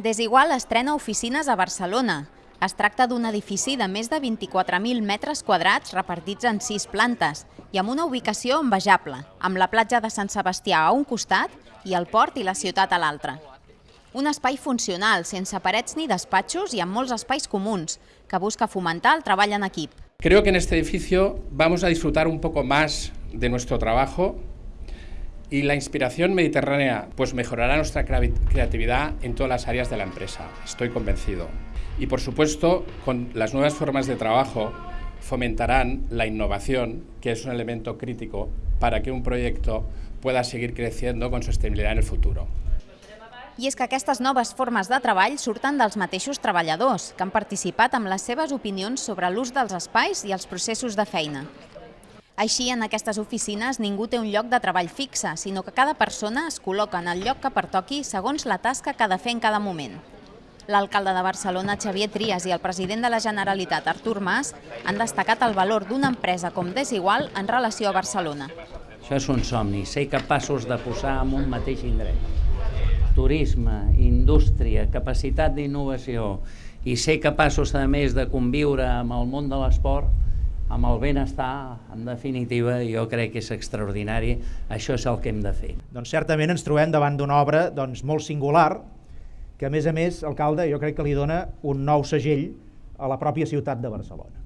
Desigual estrena oficines a Barcelona. Es tracta d'un edifici de més de 24.000 metres quadrats repartits en sis plantes i amb una ubicació envejable, amb la platja de Sant Sebastià a un costat i el port i la ciutat a l'altre. Un espai funcional, sense parets ni despatxos i amb molts espais comuns, que busca fomentar el treball en equip. Creo que en este edificio vamos a disfrutar un poco más de nuestro trabajo y la inspiración mediterránea pues mejorará nuestra creatividad en todas las áreas de la empresa, estoy convencido. Y por supuesto, con las nuevas formas de trabajo fomentarán la innovación, que es un elemento crítico para que un proyecto pueda seguir creciendo con sostenibilidad en el futuro. I és que aquestes noves formes de treball surten dels mateixos treballadors, que han participat amb les seves opinions sobre l'ús dels espais i els processos de feina. Així, en aquestes oficines ningú té un lloc de treball fixe, sinó que cada persona es col·loca en el lloc que pertoqui segons la tasca que ha de fer en cada moment. L'alcalde de Barcelona, Xavier Trias, i el president de la Generalitat, Artur Mas, han destacat el valor d'una empresa com Desigual en relació a Barcelona. Això és un somni, ser capaços de posar en un mateix indret. Turisme, indústria, capacitat d'innovació i ser capaços, a més, de conviure amb el món de l'esport, amb el benestar, en definitiva, jo crec que és extraordinari, això és el que hem de fer. Doncs certament ens trobem davant d'una obra doncs, molt singular, que a més a més, alcalde, jo crec que li dona un nou segell a la pròpia ciutat de Barcelona.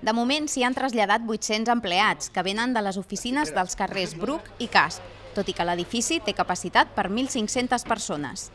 De moment s'hi han traslladat 800 empleats que venen de les oficines dels carrers Bruc i Casp, tot i que l'edifici té capacitat per 1.500 persones.